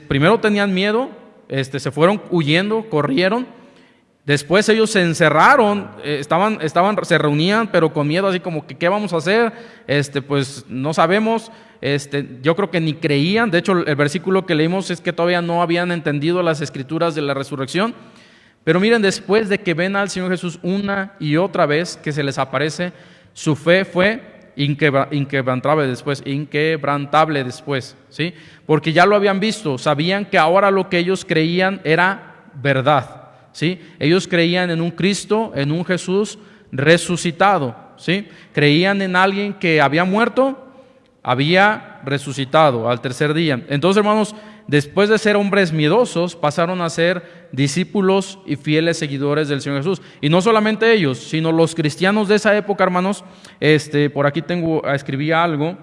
primero tenían miedo, este, se fueron huyendo, corrieron. Después ellos se encerraron, eh, estaban, estaban, se reunían, pero con miedo, así como que qué vamos a hacer, este, pues no sabemos. Este, yo creo que ni creían. De hecho, el versículo que leímos es que todavía no habían entendido las escrituras de la resurrección. Pero miren, después de que ven al Señor Jesús una y otra vez que se les aparece, su fe fue inquebrantable después, inquebrantable después, ¿sí? Porque ya lo habían visto, sabían que ahora lo que ellos creían era verdad, ¿sí? Ellos creían en un Cristo, en un Jesús resucitado, ¿sí? Creían en alguien que había muerto, había resucitado al tercer día. Entonces, hermanos, después de ser hombres miedosos, pasaron a ser discípulos y fieles seguidores del Señor Jesús. Y no solamente ellos, sino los cristianos de esa época, hermanos. Este, por aquí tengo, escribí algo.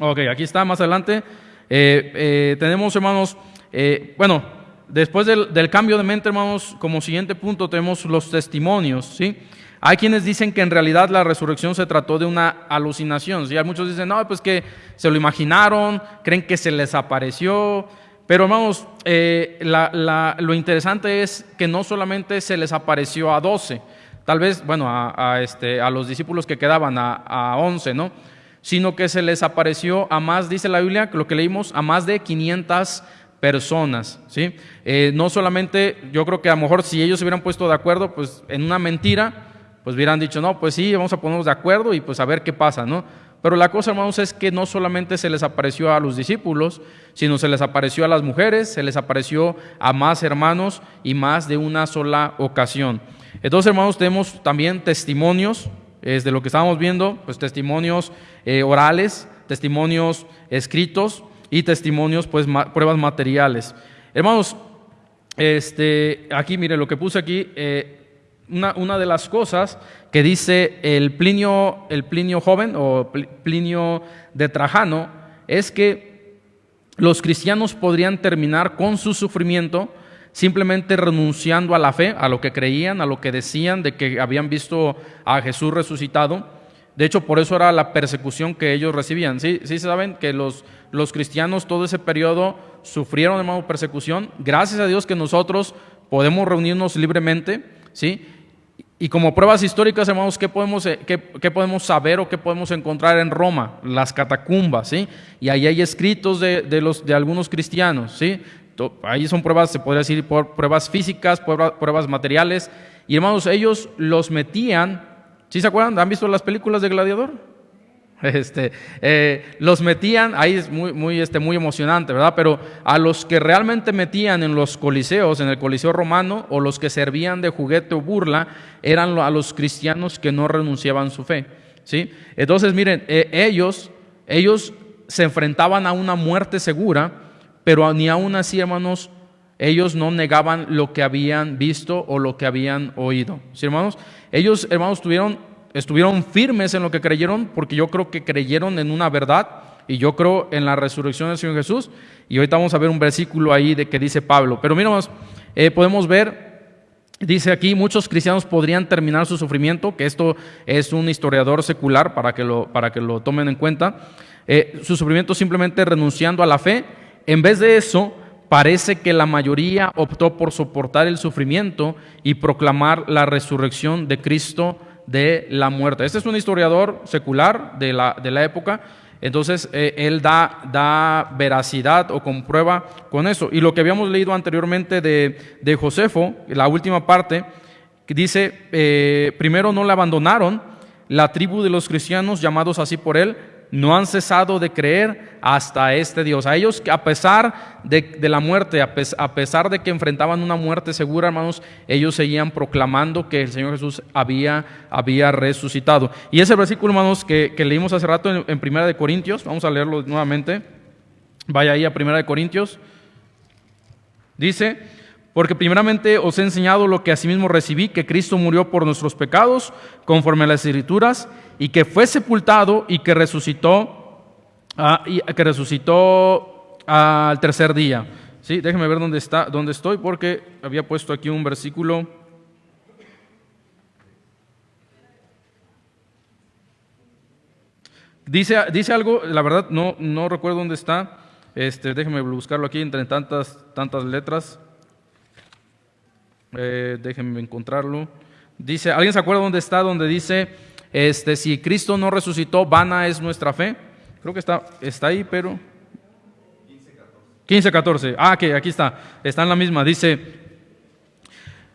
Ok, aquí está más adelante. Eh, eh, tenemos, hermanos, eh, bueno, después del, cambio de mente, hermanos, como siguiente punto tenemos los testimonios, ¿sí? Hay quienes dicen que en realidad la resurrección se trató de una alucinación. ¿sí? Muchos dicen, no, pues que se lo imaginaron, creen que se les apareció. Pero hermanos, eh, lo interesante es que no solamente se les apareció a doce, tal vez, bueno, a, este, a los discípulos que quedaban, a, a once, ¿no? Sino que se les apareció a más, dice la Biblia, lo que leímos, a más de 500 personas, ¿sí? Eh, no solamente, yo creo que a lo mejor si ellos se hubieran puesto de acuerdo, pues en una mentira, pues hubieran dicho, no, pues sí, vamos a ponernos de acuerdo y pues a ver qué pasa, ¿no? Pero la cosa, hermanos, es que no solamente se les apareció a los discípulos, sino se les apareció a las mujeres, se les apareció a más hermanos y más de una sola ocasión. Entonces, hermanos, tenemos también testimonios, es de lo que estábamos viendo, pues testimonios eh, orales, testimonios escritos y testimonios, pues pruebas materiales. Hermanos, este, aquí, mire, lo que puse aquí, eh, una, de las cosas que dice el Plinio, el Plinio joven o Plinio de Trajano es que los cristianos podrían terminar con su sufrimiento simplemente renunciando a la fe, a lo que creían, a lo que decían de que habían visto a Jesús resucitado. De hecho, por eso era la persecución que ellos recibían. Sí, sí saben que los, los cristianos todo ese periodo sufrieron, hermano, persecución. Gracias a Dios que nosotros podemos reunirnos libremente, ¿sí? Y como pruebas históricas, hermanos, ¿qué podemos, eh, qué, podemos saber o qué podemos encontrar en Roma? Las catacumbas, ¿sí? Y ahí hay escritos de, de, los, de algunos cristianos, ¿sí? Ahí son pruebas, se podría decir, pruebas físicas, pruebas, materiales. Y hermanos, ellos los metían, ¿sí se acuerdan? ¿Han visto las películas de Gladiador? Este, eh, los metían, ahí es muy, muy, este, muy emocionante, ¿verdad? Pero a los que realmente metían en los coliseos, en el coliseo romano, o los que servían de juguete o burla, eran a los cristianos que no renunciaban su fe, ¿sí? Entonces, miren, eh, ellos, ellos se enfrentaban a una muerte segura, pero ni aún así, hermanos, ellos no negaban lo que habían visto o lo que habían oído, ¿sí, hermanos? Ellos, hermanos, tuvieron estuvieron firmes en lo que creyeron, porque yo creo que creyeron en una verdad y yo creo en la resurrección del Señor Jesús. Y ahorita vamos a ver un versículo ahí de que dice Pablo. Pero miramos, eh, podemos ver, dice aquí, muchos cristianos podrían terminar su sufrimiento, que esto es un historiador secular para que lo, para que lo tomen en cuenta. Eh, su sufrimiento simplemente renunciando a la fe. En vez de eso, parece que la mayoría optó por soportar el sufrimiento y proclamar la resurrección de Cristo de la muerte. Este es un historiador secular de la, de la época, entonces eh, él da, da, veracidad o comprueba con eso. Y lo que habíamos leído anteriormente de, de Josefo, la última parte, que dice, eh, primero no le abandonaron, la tribu de los cristianos llamados así por él, no han cesado de creer hasta este Dios. A ellos, a pesar de, la muerte, a, pesar de que enfrentaban una muerte segura, hermanos, ellos seguían proclamando que el Señor Jesús había, resucitado. Y ese versículo, hermanos, que, leímos hace rato en, en, Primera de Corintios, vamos a leerlo nuevamente. Vaya ahí a Primera de Corintios. Dice, porque primeramente os he enseñado lo que asimismo recibí, que Cristo murió por nuestros pecados, conforme a las escrituras, y que fue sepultado y que resucitó, ah, que resucitó al tercer día. Sí, déjenme ver dónde está, dónde estoy, porque había puesto aquí un versículo. Dice, dice algo, la verdad no, no recuerdo dónde está. Este, déjenme buscarlo aquí entre tantas, tantas letras. Eh, déjenme encontrarlo. Dice, ¿alguien se acuerda dónde está? Donde dice, este, si Cristo no resucitó, vana es nuestra fe. Creo que está, está ahí, pero... 15, 14. Ah, que aquí está. Está en la misma. Dice,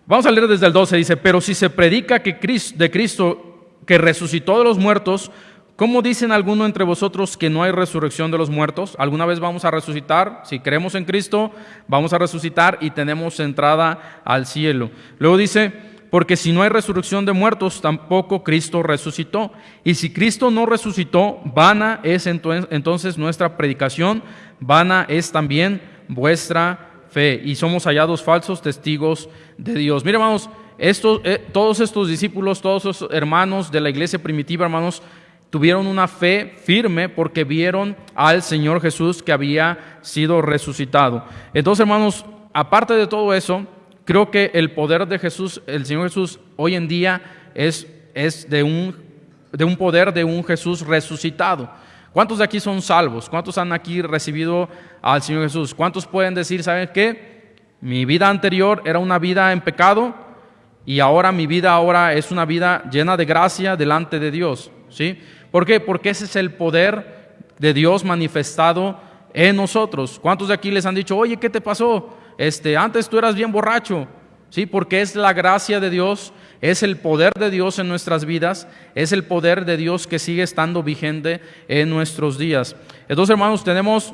vamos a leer desde el 12. Dice, pero si se predica que Cristo, de Cristo que resucitó de los muertos, ¿Cómo dicen algunos entre vosotros que no hay resurrección de los muertos? ¿Alguna vez vamos a resucitar? Si creemos en Cristo, vamos a resucitar y tenemos entrada al cielo. Luego dice, porque si no hay resurrección de muertos, tampoco Cristo resucitó. Y si Cristo no resucitó, vana es entonces nuestra predicación, vana es también vuestra fe. Y somos hallados falsos testigos de Dios. Mire, hermanos, estos, eh, todos estos discípulos, todos esos hermanos de la iglesia primitiva, hermanos, tuvieron una fe firme porque vieron al Señor Jesús que había sido resucitado. Entonces, hermanos, aparte de todo eso, creo que el poder de Jesús, el Señor Jesús, hoy en día es, es de, un, de un poder de un Jesús resucitado. ¿Cuántos de aquí son salvos? ¿Cuántos han aquí recibido al Señor Jesús? ¿Cuántos pueden decir, ¿saben qué? Mi vida anterior era una vida en pecado y ahora mi vida ahora es una vida llena de gracia delante de Dios. ¿Sí? ¿Por qué? Porque ese es el poder de Dios manifestado en nosotros. ¿Cuántos de aquí les han dicho, oye, ¿qué te pasó? Este, antes tú eras bien borracho. Sí, porque es la gracia de Dios, es el poder de Dios en nuestras vidas, es el poder de Dios que sigue estando vigente en nuestros días. Entonces, hermanos, tenemos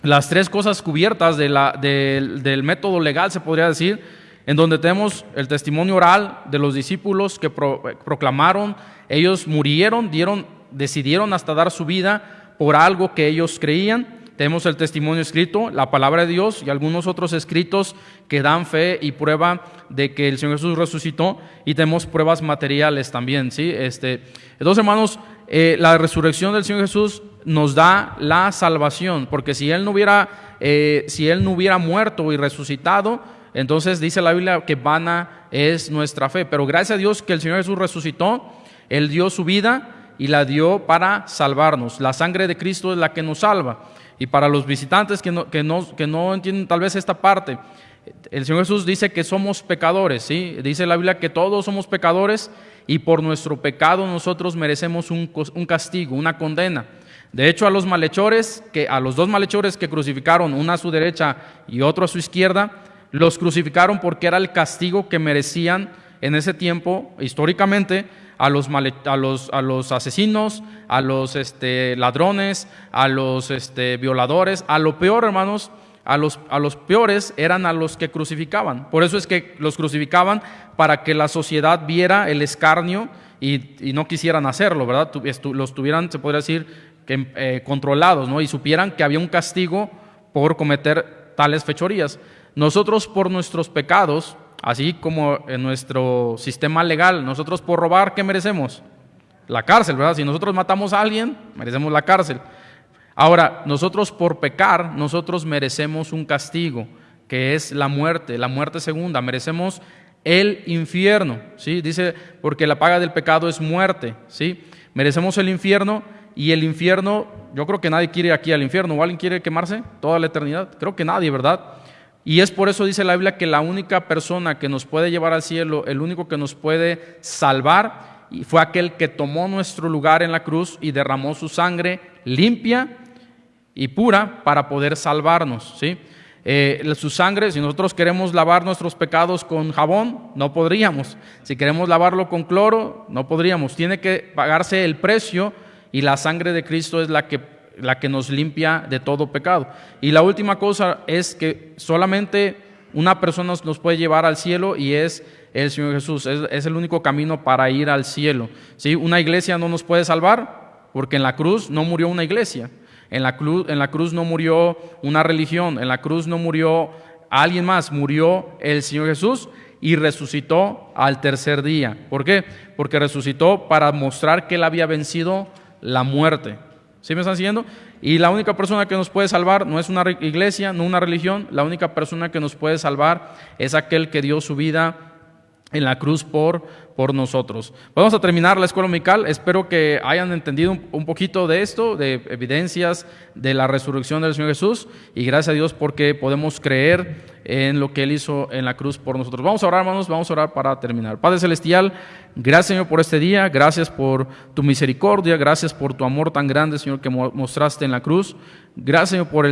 las tres cosas cubiertas del método legal, se podría decir, en donde tenemos el testimonio oral de los discípulos que proclamaron, ellos murieron, dieron, decidieron hasta dar su vida por algo que ellos creían. Tenemos el testimonio escrito, la palabra de Dios y algunos otros escritos que dan fe y prueba de que el Señor Jesús resucitó y tenemos pruebas materiales también, ¿sí? Este, entonces, hermanos, eh, la resurrección del Señor Jesús nos da la salvación, porque si Él no hubiera, eh, si Él no hubiera muerto y resucitado, entonces dice la Biblia que vana es nuestra fe. Pero gracias a Dios que el Señor Jesús resucitó, Él dio su vida y la dio para salvarnos. La sangre de Cristo es la que nos salva. Y para los visitantes que no, que no, entienden tal vez esta parte, el Señor Jesús dice que somos pecadores, ¿sí? Dice la Biblia que todos somos pecadores y por nuestro pecado nosotros merecemos un, castigo, una condena. De hecho, a los malhechores, que, a los dos malhechores que crucificaron, una a su derecha y otro a su izquierda, los crucificaron porque era el castigo que merecían en ese tiempo, históricamente, a los, a los, a los asesinos, a los este, ladrones, a los este, violadores, a lo peor, hermanos, a los, a los peores eran a los que crucificaban. Por eso es que los crucificaban para que la sociedad viera el escarnio y, no quisieran hacerlo, ¿verdad? Los tuvieran, se podría decir, eh, controlados, ¿no? Y supieran que había un castigo por cometer tales fechorías. Nosotros por nuestros pecados Así como en nuestro sistema legal, nosotros por robar, ¿qué merecemos? La cárcel, ¿verdad? Si nosotros matamos a alguien, merecemos la cárcel. Ahora, nosotros por pecar, nosotros merecemos un castigo, que es la muerte, la muerte segunda, merecemos el infierno, ¿sí? Dice, porque la paga del pecado es muerte, ¿sí? Merecemos el infierno y el infierno, yo creo que nadie quiere aquí al infierno, ¿o alguien quiere quemarse toda la eternidad? Creo que nadie, ¿verdad? Y es por eso dice la Biblia que la única persona que nos puede llevar al cielo, el único que nos puede salvar, fue aquel que tomó nuestro lugar en la cruz y derramó su sangre limpia y pura para poder salvarnos. ¿sí? Eh, su sangre, si nosotros queremos lavar nuestros pecados con jabón, no podríamos. Si queremos lavarlo con cloro, no podríamos. Tiene que pagarse el precio y la sangre de Cristo es la que la que nos limpia de todo pecado. Y la última cosa es que solamente una persona nos puede llevar al cielo y es el Señor Jesús. Es, el único camino para ir al cielo. ¿Sí? Una iglesia no nos puede salvar porque en la cruz no murió una iglesia. En la, cruz, en la cruz no murió una religión. En la cruz no murió alguien más. Murió el Señor Jesús y resucitó al tercer día. ¿Por qué? Porque resucitó para mostrar que él había vencido la muerte. ¿Sí me están siguiendo? Y la única persona que nos puede salvar no es una iglesia, no una religión, la única persona que nos puede salvar es aquel que dio su vida en la cruz por, por nosotros. Vamos a terminar la escuela dominical. Espero que hayan entendido un, poquito de esto, de evidencias de la resurrección del Señor Jesús. Y gracias a Dios porque podemos creer en lo que Él hizo en la cruz por nosotros. Vamos a orar, hermanos, vamos a orar para terminar. Padre Celestial, gracias Señor por este día, gracias por tu misericordia, gracias por tu amor tan grande, Señor, que mostraste en la cruz. Gracias Señor por el